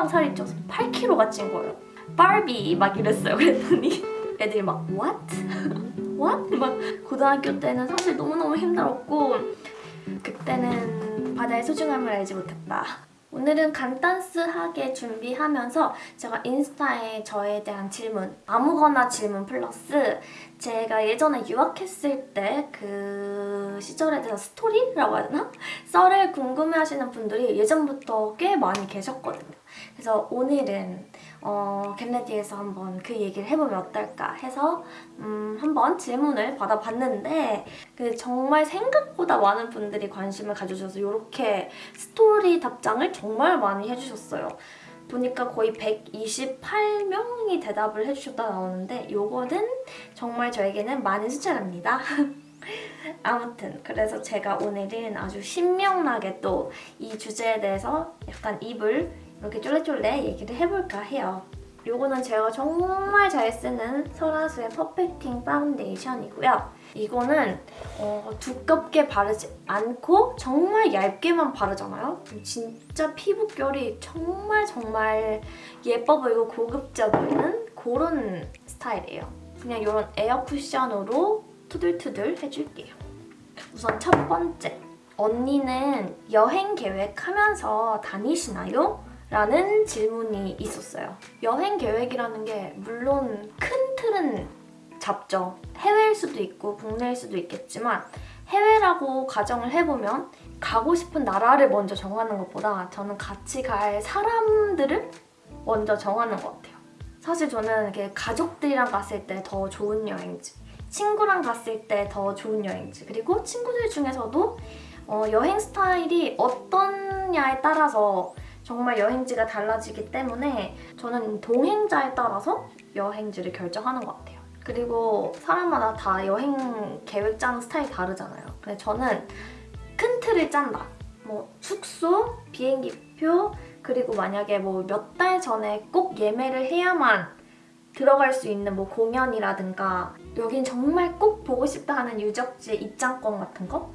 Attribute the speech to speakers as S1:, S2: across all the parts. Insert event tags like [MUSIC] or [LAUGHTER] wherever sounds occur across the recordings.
S1: 금방 살이 쪄서 8kg가 찐 거예요. 바비 막 이랬어요. 그랬더니 애들이 막 what? [LAUGHS] what? 막 고등학교 때는 사실 너무너무 힘들었고 그때는 바다의 소중함을 알지 못했다. 오늘은 간단스하게 준비하면서 제가 인스타에 저에 대한 질문 아무거나 질문 플러스 제가 예전에 유학했을 때 그 시절에 대해서 스토리라고 해야 되나? 썰을 궁금해하시는 분들이 예전부터 꽤 많이 계셨거든요. 그래서 오늘은 어, 겟레디에서 한번 그 얘기를 해보면 어떨까 해서 음, 한번 질문을 받아봤는데 그 정말 생각보다 많은 분들이 관심을 가져주셔서 이렇게 스토리 답장을 정말 많이 해주셨어요. 보니까 거의 128명이 대답을 해주셨다 나오는데 이거는 정말 저에게는 많은 숫자랍니다. [LAUGHS] 아무튼 그래서 제가 오늘은 아주 신명나게 또 이 주제에 대해서 약간 입을 이렇게 쫄래쫄래 얘기를 해볼까 해요. 요거는 제가 정말 잘 쓰는 설화수의 perfecting 파운데이션이고요. 이거는 어, 두껍게 바르지 않고 정말 얇게만 바르잖아요. 진짜 피부결이 정말 정말 예뻐 보이고 고급져 보이는 그런 스타일이에요. 그냥 이런 에어 쿠션으로 투들투들 해줄게요. 우선 첫 번째. 언니는 여행 계획하면서 다니시나요? 라는 질문이 있었어요. 여행 계획이라는 게 물론 큰 틀은 잡죠. 해외일 수도 있고 국내일 수도 있겠지만 해외라고 가정을 해보면 가고 싶은 나라를 먼저 정하는 것보다 저는 같이 갈 사람들을 먼저 정하는 것 같아요. 사실 저는 이렇게 가족들이랑 갔을 때 더 좋은 여행지, 친구랑 갔을 때 더 좋은 여행지, 그리고 친구들 중에서도 어, 여행 스타일이 어떠냐에 따라서 정말 여행지가 달라지기 때문에 저는 동행자에 따라서 여행지를 결정하는 것 같아요. 그리고 사람마다 다 여행 계획 짜는 스타일이 다르잖아요. 근데 저는 큰 틀을 짠다. 뭐 숙소, 비행기표, 그리고 만약에 뭐 몇 달 전에 꼭 예매를 해야만 들어갈 수 있는 뭐 공연이라든가 여긴 정말 꼭 보고 싶다 하는 유적지 입장권 같은 거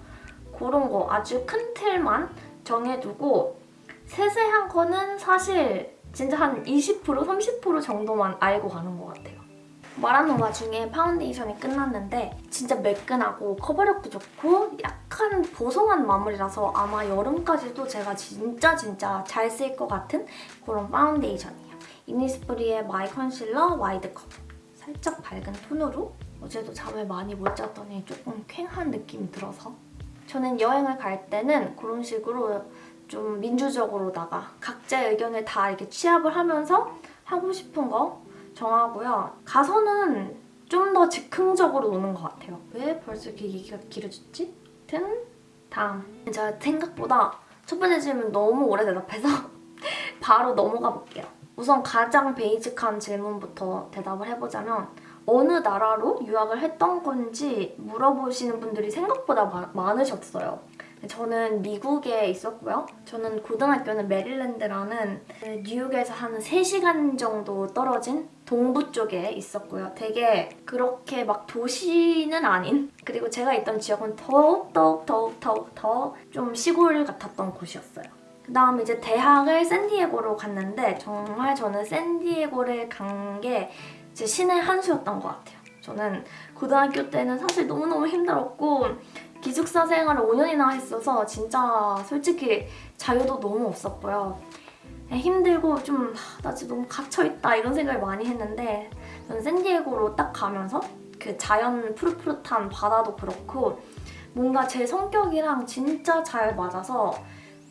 S1: 그런 거 아주 큰 틀만 정해두고 세세한 거는 사실 진짜 한 20% 30% 정도만 알고 가는 것 같아요. 말하는 와중에 파운데이션이 끝났는데 진짜 매끈하고 커버력도 좋고 약간 보송한 마무리라서 아마 여름까지도 제가 진짜 진짜 잘 쓸 것 같은 그런 파운데이션이에요. 이니스프리의 my concealer wide cover 살짝 밝은 톤으로 어제도 잠을 많이 못 잤더니 조금 퀭한 느낌이 들어서 저는 여행을 갈 때는 그런 식으로 좀 민주적으로다가 각자의 의견을 다 이렇게 취합을 하면서 하고 싶은 거 정하고요. 가서는 좀 더 즉흥적으로 노는 것 같아요. 왜 벌써 이렇게 얘기가 길어졌지? 아무튼 다음. 제가 생각보다 첫 번째 질문 너무 오래 대답해서 [LAUGHS] 바로 넘어가 볼게요. 우선 가장 베이직한 질문부터 대답을 해보자면 어느 나라로 유학을 했던 건지 물어보시는 분들이 생각보다 마, 많으셨어요. 저는 미국에 있었고요. 저는 고등학교는 메릴랜드라는 뉴욕에서 한 3시간 정도 떨어진 동부 쪽에 있었고요. 되게 그렇게 막 도시는 아닌 그리고 제가 있던 지역은 더욱 더욱 더욱 더욱 더좀 시골 같았던 곳이었어요. 그 다음 이제 대학을 샌디에고로 갔는데 정말 저는 샌디에고를 간 게 제 신의 한 수였던 것 같아요. 저는 고등학교 때는 사실 너무너무 힘들었고 기숙사 생활을 5년이나 했어서 진짜 솔직히 자유도 너무 없었고요. 힘들고 좀 나 지금 너무 갇혀있다 이런 생각을 많이 했는데 저는 샌디에고로 딱 가면서 그 자연 푸릇푸릇한 바다도 그렇고 뭔가 제 성격이랑 진짜 잘 맞아서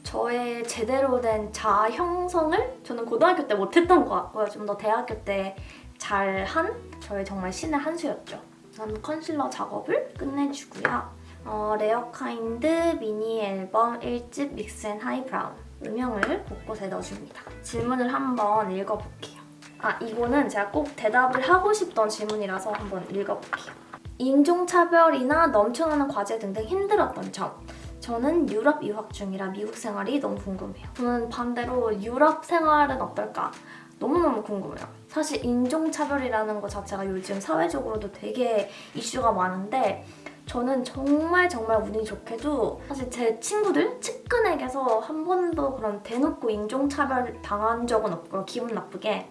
S1: 저의 제대로 된 자아 형성을 저는 고등학교 때 못했던 것 같고요. 좀 더 대학교 때 잘한 저의 정말 신의 한 수였죠. 우선 컨실러 작업을 끝내주고요. 어, 레어카인드 미니 앨범 1집 mix and high brown 음영을 곳곳에 넣어줍니다. 질문을 한번 읽어볼게요. 아, 이거는 제가 꼭 대답을 하고 싶던 질문이라서 한번 읽어볼게요. 인종차별이나 넘쳐나는 과제 등등 힘들었던 점. 저는 유럽 유학 중이라 미국 생활이 너무 궁금해요. 저는 반대로 유럽 생활은 어떨까? 너무너무 궁금해요. 사실 인종차별이라는 것 자체가 요즘 사회적으로도 되게 이슈가 많은데 저는 정말 정말 운이 좋게도 사실 제 친구들 측근에게서 한 번도 그런 대놓고 인종차별 당한 적은 없고요. 기분 나쁘게.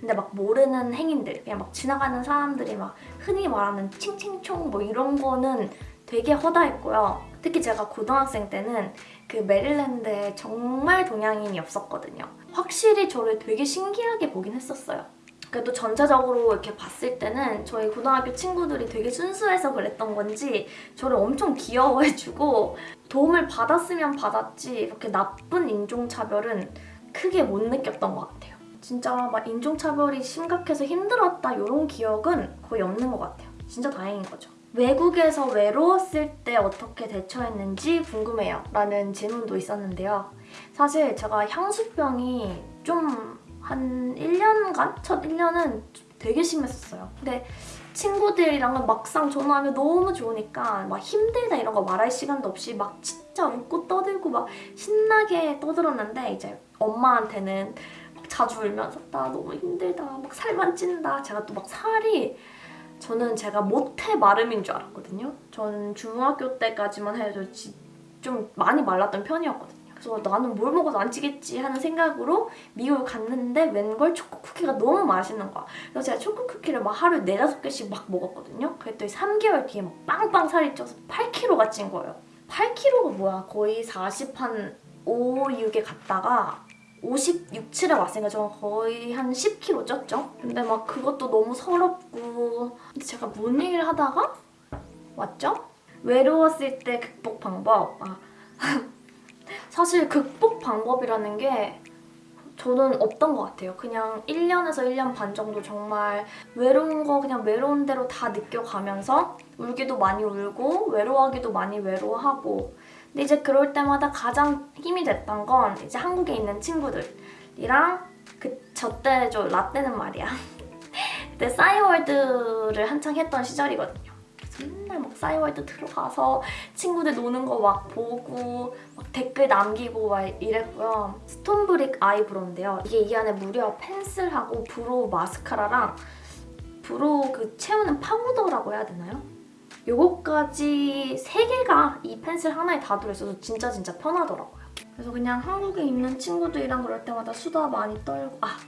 S1: 근데 막 모르는 행인들, 그냥 막 지나가는 사람들이 막 흔히 말하는 칭칭총 뭐 이런 거는 되게 허다했고요. 특히 제가 고등학생 때는 그 메릴랜드에 정말 동양인이 없었거든요. 확실히 저를 되게 신기하게 보긴 했었어요. 그래도 전체적으로 이렇게 봤을 때는 저희 고등학교 친구들이 되게 순수해서 그랬던 건지 저를 엄청 귀여워해주고 도움을 받았으면 받았지 이렇게 나쁜 인종차별은 크게 못 느꼈던 것 같아요. 진짜 막 인종차별이 심각해서 힘들었다 이런 기억은 거의 없는 것 같아요. 진짜 다행인 거죠. 외국에서 외로웠을 때 어떻게 대처했는지 궁금해요. 라는 질문도 있었는데요. 사실 제가 향수병이 좀 한 1년간? 첫 1년은 되게 심했었어요. 근데 친구들이랑은 막상 전화하면 너무 좋으니까 막 힘들다 이런 거 말할 시간도 없이 막 진짜 웃고 떠들고 막 신나게 떠들었는데 이제 엄마한테는 막 자주 울면서 나 너무 힘들다 막 살만 찐다 제가 또 막 살이 저는 제가 모태 마름인 줄 알았거든요. 저는 중학교 때까지만 해도 지- 좀 많이 말랐던 편이었거든요. 그래서 나는 뭘 먹어도 안 찌겠지 하는 생각으로 미국을 갔는데 웬걸 초코 쿠키가 너무 맛있는 거야. 그래서 제가 초코 쿠키를 막 하루에 네다섯 개씩 막 먹었거든요. 그랬더니 3개월 뒤에 막 빵빵 살이 쪄서 8kg가 찐 거예요. 8kg가 뭐야? 거의 40한 5, 6에 갔다가 56, 7에 왔으니까 저는 거의 한 10kg 쪘죠? 근데 막 그것도 너무 서럽고 제가 뭔 얘기를 하다가 왔죠? 외로웠을 때 극복 방법 아, [LAUGHS] 사실 극복 방법이라는 게 저는 없던 것 같아요. 그냥 1년에서 1년 반 정도 정말 외로운 거 그냥 외로운 대로 다 느껴가면서 울기도 많이 울고 외로워하기도 많이 외로워하고 근데 이제 그럴 때마다 가장 힘이 됐던 건 이제 한국에 있는 친구들이랑 그 저때저 라떼는 말이야. [LAUGHS] 그때 싸이월드를 한창 했던 시절이거든요. 맨날 막 싸이월드 들어가서 친구들 노는 거 막 보고 막 댓글 남기고 막 이랬고요. 스톤브릭 eyebrow인데요. 이게 이 안에 무려 펜슬하고 brow 마스카라랑 brow 그 채우는 파우더라고 해야 되나요? 요거까지 세 개가 이 펜슬 하나에 다 들어있어서 진짜 진짜 편하더라고요. 그래서 그냥 한국에 있는 친구들이랑 그럴 때마다 수다 많이 떨고 아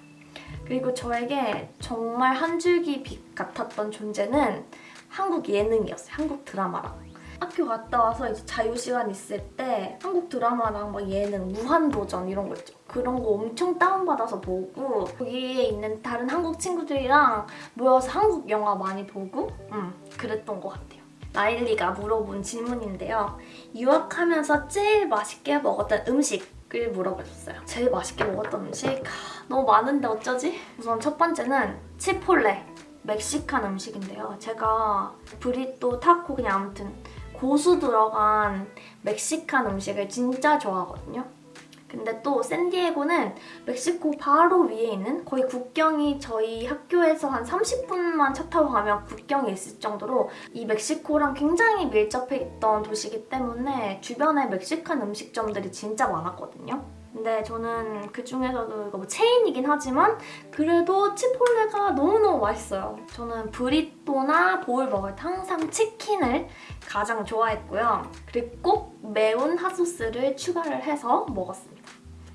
S1: 그리고 저에게 정말 한 줄기 빛 같았던 존재는 한국 예능이었어요. 한국 드라마랑. 학교 갔다 와서 이제 자유 시간 있을 때 한국 드라마랑 막 예능, 무한도전 이런 거 있죠. 그런 거 엄청 다운받아서 보고 거기에 있는 다른 한국 친구들이랑 모여서 한국 영화 많이 보고 음, 그랬던 것 같아요. 라일리가 물어본 질문인데요. 유학하면서 제일 맛있게 먹었던 음식을 물어보셨어요. 제일 맛있게 먹었던 음식? 하, 너무 많은데 어쩌지? 우선 첫 번째는 치폴레. 멕시칸 음식인데요. 제가 브리또, 타코 그냥 아무튼 고수 들어간 멕시칸 음식을 진짜 좋아하거든요. 근데 또 샌디에고는 멕시코 바로 위에 있는 거의 국경이 저희 학교에서 한 30분만 차 타고 가면 국경에 있을 정도로 이 멕시코랑 굉장히 밀접해 있던 도시이기 때문에 주변에 멕시칸 음식점들이 진짜 많았거든요. 근데 저는 그 중에서도 이거 뭐 체인이긴 하지만 그래도 치폴레가 너무너무 맛있어요. 저는 브리또나 보울 먹을 때 항상 치킨을 가장 좋아했고요. 그리고 꼭 매운 핫소스를 추가를 해서 먹었습니다.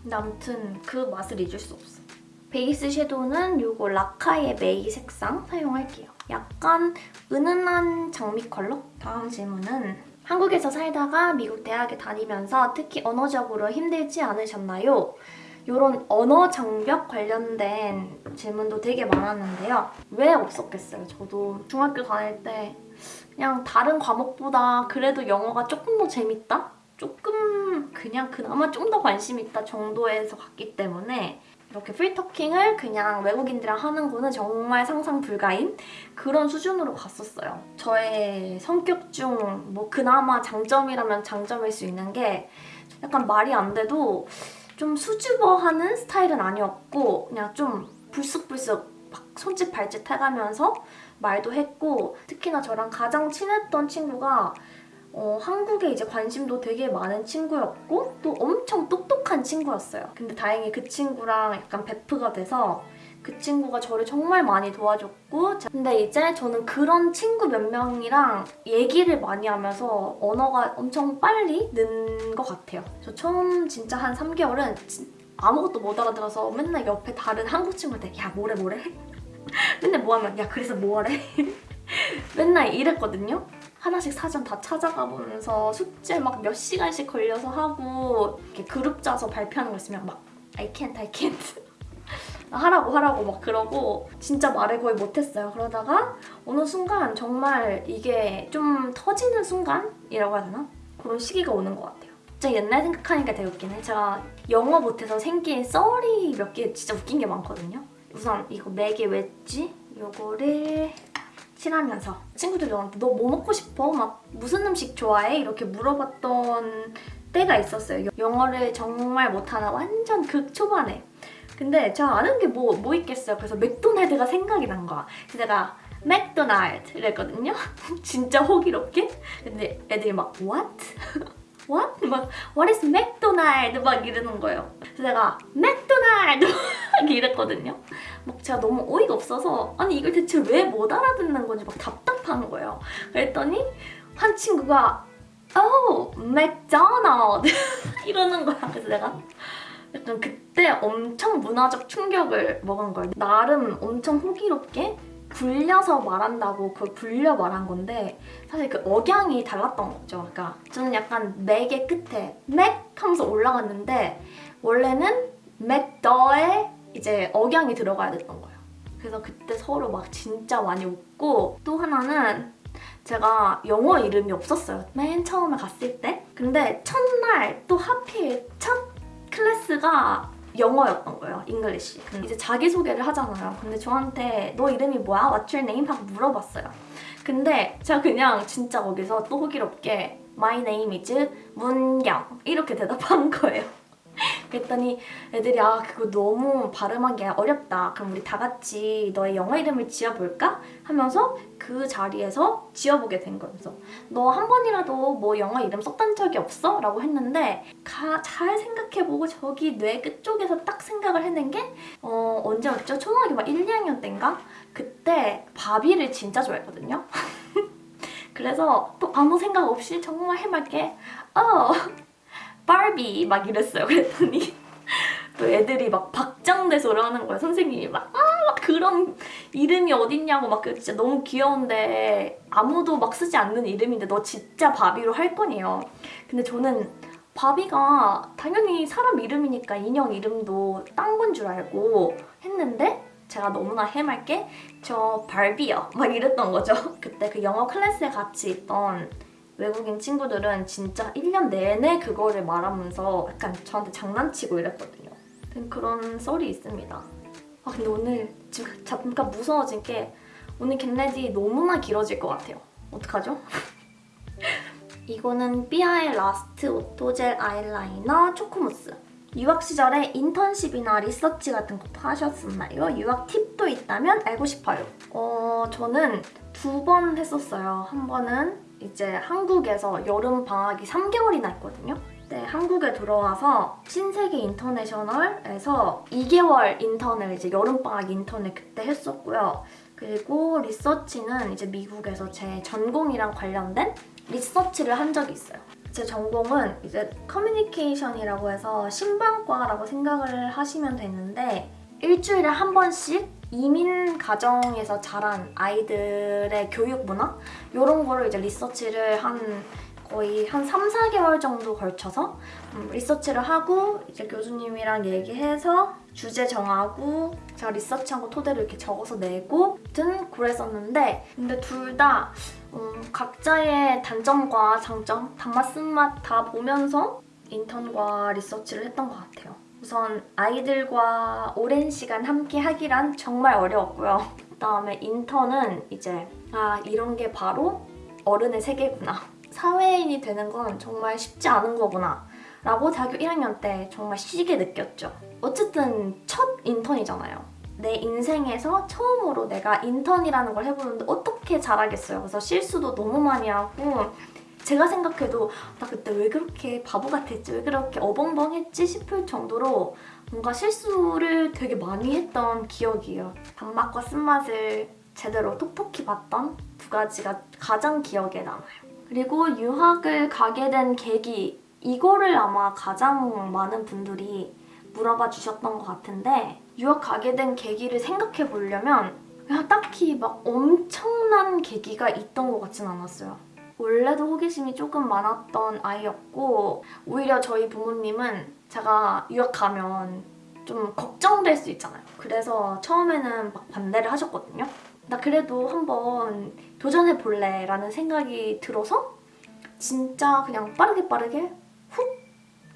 S1: 근데 아무튼 그 맛을 잊을 수 없어요. 베이스 섀도우는 이거 라카의 메이 색상 사용할게요. 약간 은은한 장미 컬러? 다음 질문은 한국에서 살다가 미국 대학에 다니면서 특히 언어적으로 힘들지 않으셨나요? 이런 언어 장벽 관련된 질문도 되게 많았는데요. 왜 없었겠어요? 저도 중학교 다닐 때 그냥 다른 과목보다 그래도 영어가 조금 더 재밌다? 조금 그냥 그나마 좀 더 관심 있다 정도에서 갔기 때문에 이렇게 프리토킹을 그냥 외국인들이랑 하는 거는 정말 상상 불가인 그런 수준으로 갔었어요. 저의 성격 중 뭐 그나마 장점이라면 장점일 수 있는 게 약간 말이 안 돼도 좀 수줍어하는 스타일은 아니었고 그냥 좀 불쑥불쑥 막 손짓 발짓 해가면서 말도 했고 특히나 저랑 가장 친했던 친구가 어, 한국에 이제 관심도 되게 많은 친구였고 또 엄청 똑똑한 친구였어요. 근데 다행히 그 친구랑 약간 베프가 돼서 그 친구가 저를 정말 많이 도와줬고 근데 이제 저는 그런 친구 몇 명이랑 얘기를 많이 하면서 언어가 엄청 빨리 는 것 같아요. 저 처음 진짜 한 3개월은 아무것도 못 알아들어서 맨날 옆에 다른 한국 친구한테 야 뭐래 뭐래 [LAUGHS] 맨날 뭐 하면 야 그래서 뭐래 [LAUGHS] 맨날 이랬거든요. 하나씩 사전 다 찾아가 보면서 숙제 막 몇 시간씩 걸려서 하고 이렇게 그룹 짜서 발표하는 거 있으면 막 I can't, I can't [LAUGHS] 하라고 하라고 막 그러고 진짜 말을 거의 못했어요. 그러다가 어느 순간 정말 이게 좀 터지는 순간이라고 해야 되나? 그런 시기가 오는 것 같아요. 진짜 옛날 생각하니까 되게 웃기네. 제가 영어 못해서 생긴 썰이 몇 개 진짜 웃긴 게 많거든요. 우선 이거 맥에 웨지 요거를 칠하면서 친구들이 저한테 너 뭐 먹고 싶어? 막 무슨 음식 좋아해? 이렇게 물어봤던 때가 있었어요. 영어를 정말 못하는 완전 극 초반에. 근데 제가 아는 게 뭐 뭐 있겠어요. 그래서 맥도날드가 생각이 난 거야. 그래서 내가 맥도날드 이랬거든요. [LAUGHS] 진짜 호기롭게. 근데 애들이 막 what? What? 막 what is 맥도날드 막 이러는 거예요. 그래서 내가 맥도날드 [LAUGHS] 막 이랬거든요. 막 제가 너무 어이가 없어서 아니 이걸 대체 왜 못 알아듣는 건지 막 답답한 거예요. 그랬더니 한 친구가 Oh, 맥도날드 [LAUGHS] 이러는 거야. 그래서 내가 약간 그때 엄청 문화적 충격을 먹은 거예요. 나름 엄청 호기롭게 굴려서 말한다고 그걸 굴려 말한 건데 사실 그 억양이 달랐던 거죠. 그러니까 저는 약간 맥의 끝에 맥 하면서 올라갔는데 원래는 맥더에 이제 억양이 들어가야 됐던 거예요. 그래서 그때 서로 막 진짜 많이 웃고 또 하나는 제가 영어 이름이 없었어요. 맨 처음에 갔을 때. 근데 첫날 또 하필 첫 클래스가 영어였던 거예요. English. 이제 자기소개를 하잖아요. 근데 저한테 너 이름이 뭐야? What's your name? 하고 물어봤어요. 근데 제가 그냥 진짜 거기서 또 호기롭게 My name is 문경 이렇게 대답한 거예요. 그랬더니 애들이 아 그거 너무 발음하기 어렵다. 그럼 우리 다 같이 너의 영어 이름을 지어볼까? 하면서 그 자리에서 지어보게 된. 그래서 너 한 번이라도 뭐 영어 이름 썼던 적이 없어? 라고 했는데 가, 잘 생각해보고 저기 뇌 끝쪽에서 딱 생각을 해낸 게 어, 언제였죠? 초등학교 막 1, 2학년 때인가? 그때 바비를 진짜 좋아했거든요. [LAUGHS] 그래서 또 아무 생각 없이 정말 해맑게 어 바비 막 이랬어요. 그랬더니 [LAUGHS] 또 애들이 막 박장대소를 하는 거예요. 선생님이 막, 아, 막 그런 이름이 어딨냐고 막그 진짜 너무 귀여운데 아무도 막 쓰지 않는 이름인데 너 진짜 바비로 할 거네요. 근데 저는 바비가 당연히 사람 이름이니까 인형 이름도 딴 건 줄 알고 했는데 제가 너무나 해맑게 저 발비요 막 이랬던 거죠. [LAUGHS] 그때 그 영어 클래스에 같이 있던 외국인 친구들은 진짜 1년 내내 그거를 말하면서 약간 저한테 장난치고 이랬거든요. 그런 썰이 있습니다. 아 근데 오늘 지금 잠깐 무서워진 게 오늘 get ready 너무나 길어질 것 같아요. 어떡하죠? [LAUGHS] 이거는 삐아의 라스트 오토젤 아이라이너 초코무스. 유학 시절에 인턴십이나 리서치 같은 것도 하셨었나요? 유학 팁도 있다면 알고 싶어요. 어, 저는 두 번 했었어요. 한 번은 이제 한국에서 여름 방학이 3개월이나 있거든요. 네, 한국에 들어와서 신세계 인터내셔널에서 2개월 인턴을 이제 여름방학 인턴을 그때 했었고요. 그리고 리서치는 이제 미국에서 제 전공이랑 관련된 리서치를 한 적이 있어요. 제 전공은 이제 커뮤니케이션이라고 해서 신방과라고 생각을 하시면 되는데 일주일에 한 번씩 이민 가정에서 자란 아이들의 교육 문화? 이런 거를 이제 리서치를 한 거의 한 3, 4개월 정도 걸쳐서 음, 리서치를 하고 이제 교수님이랑 얘기해서 주제 정하고 제가 리서치한 거 토대로 이렇게 적어서 내고 든 그랬었는데 근데 둘다 음, 각자의 단점과 장점, 단맛, 쓴맛 다 보면서 인턴과 리서치를 했던 것 같아요. 우선 아이들과 오랜 시간 함께 하기란 정말 어려웠고요. [LAUGHS] 그다음에 인턴은 이제 아 이런 게 바로 어른의 세계구나. 사회인이 되는 건 정말 쉽지 않은 거구나. 라고 대학교 1학년 때 정말 시게 느꼈죠. 어쨌든 첫 인턴이잖아요. 내 인생에서 처음으로 내가 인턴이라는 걸 해보는데 어떻게 잘하겠어요. 그래서 실수도 너무 많이 하고 제가 생각해도 나 그때 왜 그렇게 바보 같았지? 왜 그렇게 어벙벙했지? 싶을 정도로 뭔가 실수를 되게 많이 했던 기억이에요. 단맛과 쓴맛을 제대로 톡톡히 봤던 두 가지가 가장 기억에 남아요. 그리고 유학을 가게 된 계기 이거를 아마 가장 많은 분들이 물어봐 주셨던 것 같은데 유학 가게 된 계기를 생각해 보려면 딱히 막 엄청난 계기가 있던 것 같진 않았어요. 원래도 호기심이 조금 많았던 아이였고 오히려 저희 부모님은 제가 유학 가면 좀 걱정될 수 있잖아요. 그래서 처음에는 막 반대를 하셨거든요. 나 그래도 한번 도전해 볼래 라는 생각이 들어서 진짜 그냥 빠르게 빠르게 훅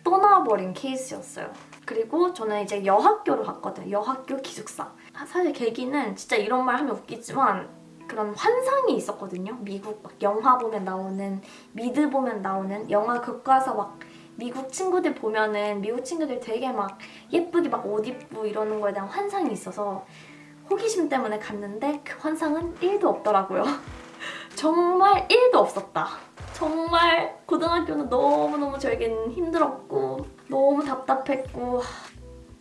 S1: 떠나버린 케이스였어요. 그리고 저는 이제 여학교를 갔거든요. 여학교 기숙사. 사실 계기는 진짜 이런 말 하면 웃기지만 그런 환상이 있었거든요. 미국 막 영화 보면 나오는 미드 보면 나오는 영화 교과서 막 미국 친구들 보면은 미국 친구들 되게 막 예쁘게 막 옷 입고 이러는 거에 대한 환상이 있어서 호기심 때문에 갔는데 그 환상은 1도 없더라고요. [LAUGHS] 정말 1도 없었다. 정말 고등학교는 너무너무 저에겐 힘들었고 너무 답답했고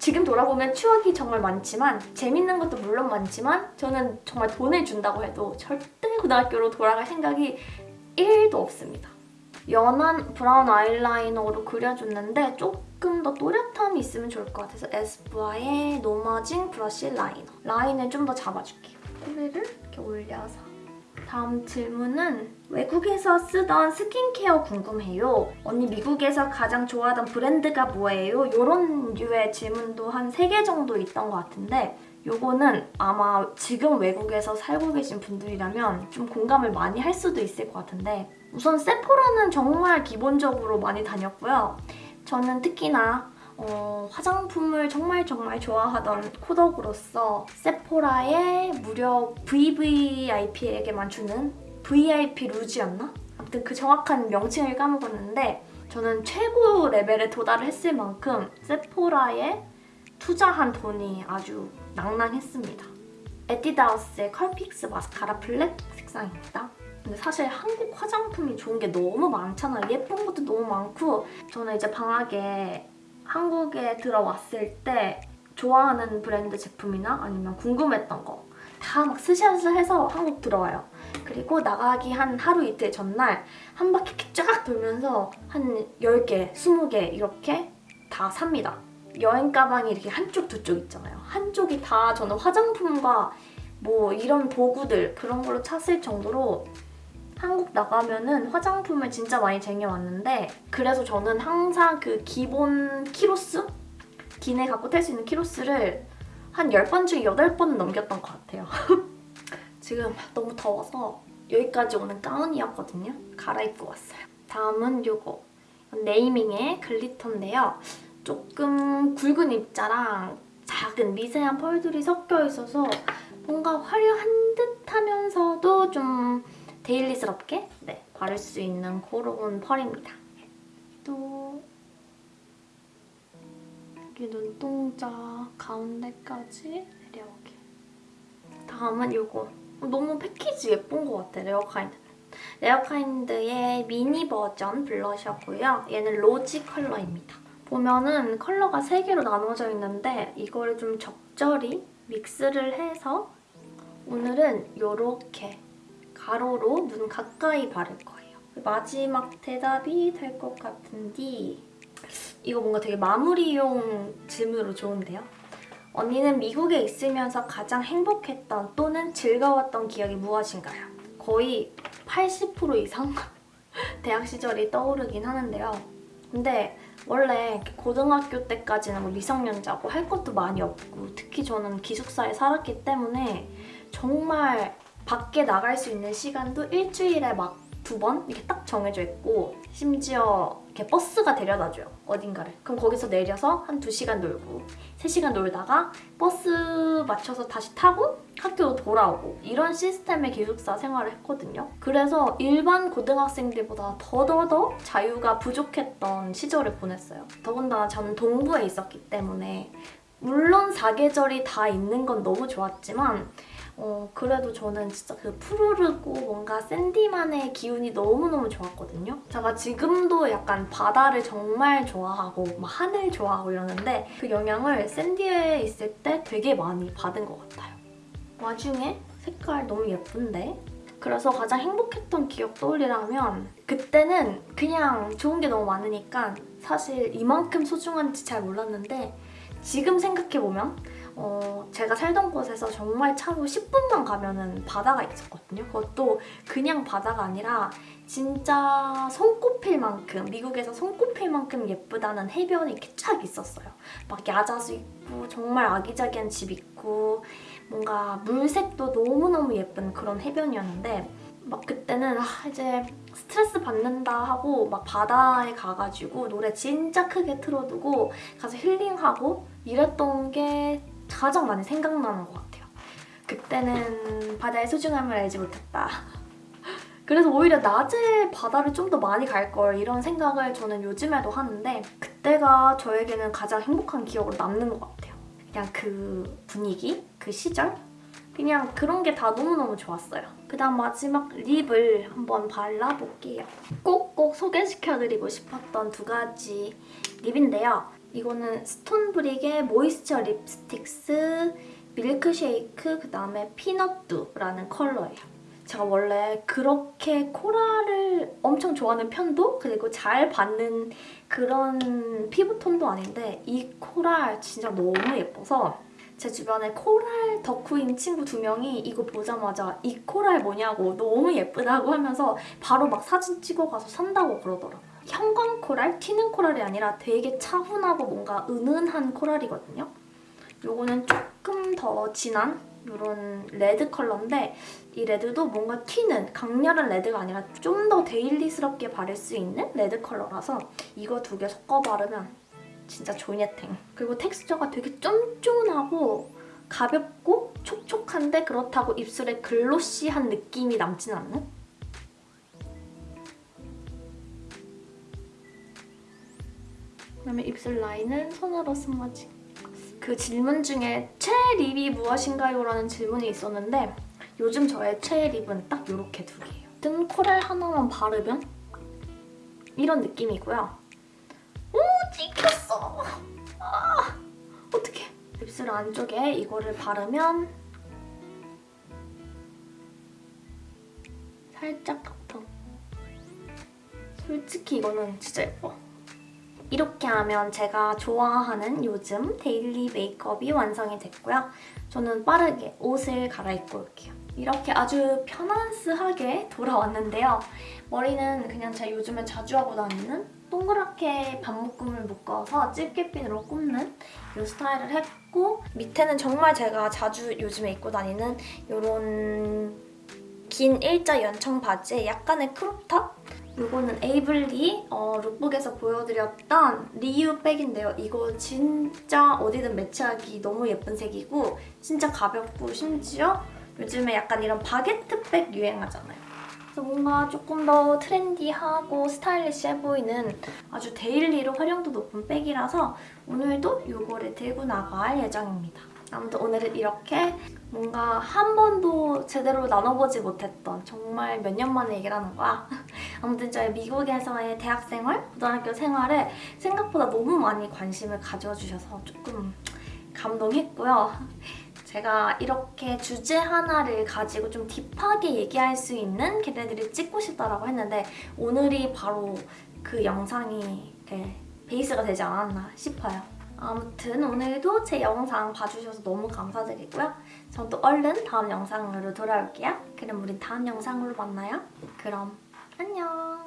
S1: 지금 돌아보면 추억이 정말 많지만 재밌는 것도 물론 많지만 저는 정말 돈을 준다고 해도 절대 고등학교로 돌아갈 생각이 1도 없습니다. 연한 brown 아이라이너로 그려줬는데 조금 더 또렷함이 있으면 좋을 것 같아서 에스쁘아의 노마징 브러쉬 라이너 라인을 좀 더 잡아줄게요. 꼬리를 이렇게 올려서 다음 질문은 외국에서 쓰던 스킨케어 궁금해요. 언니 미국에서 가장 좋아하던 브랜드가 뭐예요? 이런 류의 질문도 한 3개 정도 있던 것 같은데 요거는 아마 지금 외국에서 살고 계신 분들이라면 좀 공감을 많이 할 수도 있을 것 같은데 우선 세포라는 정말 기본적으로 많이 다녔고요. 저는 특히나 어, 화장품을 정말 정말 좋아하던 코덕으로서 세포라의 무려 VVIP에게만 주는 VIP 루즈였나? 아무튼 그 정확한 명칭을 까먹었는데 저는 최고 레벨에 도달했을 만큼 세포라에 투자한 돈이 아주 낭낭했습니다. 에뛰드하우스의 컬픽스 마스카라 black 색상입니다. 근데 사실 한국 화장품이 좋은 게 너무 많잖아요. 예쁜 것도 너무 많고 저는 이제 방학에 한국에 들어왔을 때 좋아하는 브랜드 제품이나 아니면 궁금했던 거 다 막 스샷을 해서 한국 들어와요. 그리고 나가기 한 하루 이틀 전날 한 바퀴 쫙 돌면서 한 10개, 20개 이렇게 다 삽니다. 여행 가방이 이렇게 한쪽 두 쪽 있잖아요. 한쪽이 다 저는 화장품과 뭐 이런 도구들 그런 걸로 찼을 정도로 한국 나가면은 화장품을 진짜 많이 쟁여왔는데 그래서 저는 항상 그 기본 키로수? 기내 갖고 탈 수 있는 키로수를 한 10번 중에 8번은 넘겼던 것 같아요. [LAUGHS] 지금 너무 더워서 여기까지 오는 가운이었거든요. 갈아입고 왔어요. 다음은 이거 네이밍의 글리터인데요. 조금 굵은 입자랑 작은 미세한 펄들이 섞여 있어서 뭔가 화려한 듯 하면서도 좀 daily스럽게 네, 바를 수 있는 그런 펄입니다. 또 여기 눈동자 가운데까지 내려오게. 다음은 이거. 너무 패키지 예쁜 것 같아, 레어카인드는. 레어카인드의 미니 버전 블러셔고요. 얘는 rosy 컬러입니다. 보면은 컬러가 3개로 나눠져 있는데 이거를 좀 적절히 믹스를 해서 오늘은 이렇게 가로로 눈 가까이 바를 거예요. 마지막 대답이 될 것 같은데 이거 뭔가 되게 마무리용 질문으로 좋은데요? 언니는 미국에 있으면서 가장 행복했던 또는 즐거웠던 기억이 무엇인가요? 거의 80% 이상 [LAUGHS] 대학 시절이 떠오르긴 하는데요. 근데 원래 고등학교 때까지는 뭐 미성년자고 할 것도 많이 없고 특히 저는 기숙사에 살았기 때문에 정말 밖에 나갈 수 있는 시간도 일주일에 막 두 번? 이렇게 딱 정해져 있고 심지어 이렇게 버스가 데려다줘요 어딘가를. 그럼 거기서 내려서 한 2시간 놀고 3시간 놀다가 버스 맞춰서 다시 타고 학교로 돌아오고 이런 시스템의 기숙사 생활을 했거든요. 그래서 일반 고등학생들보다 더더더 자유가 부족했던 시절을 보냈어요. 더군다나 저는 동부에 있었기 때문에 물론 사계절이 다 있는 건 너무 좋았지만 어, 그래도 저는 진짜 그 푸르르고 뭔가 샌디만의 기운이 너무너무 좋았거든요. 제가 지금도 약간 바다를 정말 좋아하고 막 하늘 좋아하고 이러는데 그 영향을 샌디에 있을 때 되게 많이 받은 것 같아요. 와중에 색깔 너무 예쁜데? 그래서 가장 행복했던 기억 떠올리라면 그때는 그냥 좋은 게 너무 많으니까 사실 이만큼 소중한지 잘 몰랐는데 지금 생각해보면 어, 제가 살던 곳에서 정말 차로 10분만 가면은 바다가 있었거든요. 그것도 그냥 바다가 아니라 진짜 손꼽힐 만큼 미국에서 손꼽힐 만큼 예쁘다는 해변이 이렇게 쫙 있었어요. 막 야자수 있고 정말 아기자기한 집 있고 뭔가 물색도 너무너무 예쁜 그런 해변이었는데 막 그때는 아, 이제 스트레스 받는다 하고 막 바다에 가가지고 노래 진짜 크게 틀어두고 가서 힐링하고 이랬던 게 가장 많이 생각나는 것 같아요. 그때는 바다의 소중함을 알지 못했다. [LAUGHS] 그래서 오히려 낮에 바다를 좀 더 많이 갈 걸 이런 생각을 저는 요즘에도 하는데 그때가 저에게는 가장 행복한 기억으로 남는 것 같아요. 그냥 그 분위기, 그 시절 그냥 그런 게 다 너무너무 좋았어요. 그 다음 마지막 lip을 한번 발라볼게요. 꼭꼭 소개시켜드리고 싶었던 두 가지 lip인데요. 이거는 스톤브릭의 모이스처 립스틱스 밀크쉐이크 그 다음에 피넛두라는 컬러예요. 제가 원래 그렇게 coral을 엄청 좋아하는 편도 그리고 잘 받는 그런 피부톤도 아닌데 이 coral 진짜 너무 예뻐서 제 주변에 coral 덕후인 친구 두 명이 이거 보자마자 이 coral 뭐냐고 너무 예쁘다고 하면서 바로 막 사진 찍어가서 산다고 그러더라고요. 형광 coral? 튀는 coral이 아니라 되게 차분하고 뭔가 은은한 coral이거든요. 요거는 조금 더 진한 이런 red 컬러인데 이 red도 뭔가 튀는 강렬한 red가 아니라 좀 더 daily스럽게 바를 수 있는 red 컬러라서 이거 두 개 섞어 바르면 진짜 조니탱. 그리고 텍스처가 되게 쫀쫀하고 가볍고 촉촉한데 그렇다고 입술에 글로시한 느낌이 남진 않는? 그다음에 입술 라인은 손으로 스머지. 그 질문 중에 최애 립이 무엇인가요? 라는 질문이 있었는데 요즘 저의 최애 립은 딱 이렇게 두 개예요. 뜬 코랄 하나만 바르면 이런 느낌이고요. 오! 찍혔어! 아, 어떡해. 입술 안쪽에 이거를 바르면 살짝 겉어. 솔직히 이거는 진짜 예뻐. 이렇게 하면 제가 좋아하는 요즘 데일리 메이크업이 완성이 됐고요. 저는 빠르게 옷을 갈아입고 올게요. 이렇게 아주 편안스하게 돌아왔는데요. 머리는 그냥 제가 요즘에 자주 하고 다니는 동그랗게 반묶음을 묶어서 집게핀으로 꼽는 이 스타일을 했고 밑에는 정말 제가 자주 요즘에 입고 다니는 이런 긴 일자 연청 바지에 약간의 crop top? 이거는 에이블리 어, lookbook에서 보여드렸던 리유 bag인데요. 이거 진짜 어디든 매치하기 너무 예쁜 색이고 진짜 가볍고 심지어 요즘에 약간 이런 바게트 bag 유행하잖아요. 그래서 뭔가 조금 더 trendy하고 stylish해 보이는 아주 daily로 활용도 높은 bag이라서 오늘도 이거를 들고 나갈 예정입니다. 아무튼 오늘은 이렇게 뭔가 한 번도 제대로 나눠보지 못했던 정말 몇 년 만에 얘기를 하는 거야. [LAUGHS] 아무튼 저희 미국에서의 대학생활, 고등학교 생활에 생각보다 너무 많이 관심을 가져주셔서 조금 감동했고요. 제가 이렇게 주제 하나를 가지고 좀 딥하게 얘기할 수 있는 걔네들을 찍고 싶다라고 했는데 오늘이 바로 그 영상이 베이스가 되지 않았나 싶어요. 아무튼 오늘도 제 영상 봐주셔서 너무 감사드리고요. 전 또 얼른 다음 영상으로 돌아올게요. 그럼 우린 다음 영상으로 만나요. 그럼 안녕!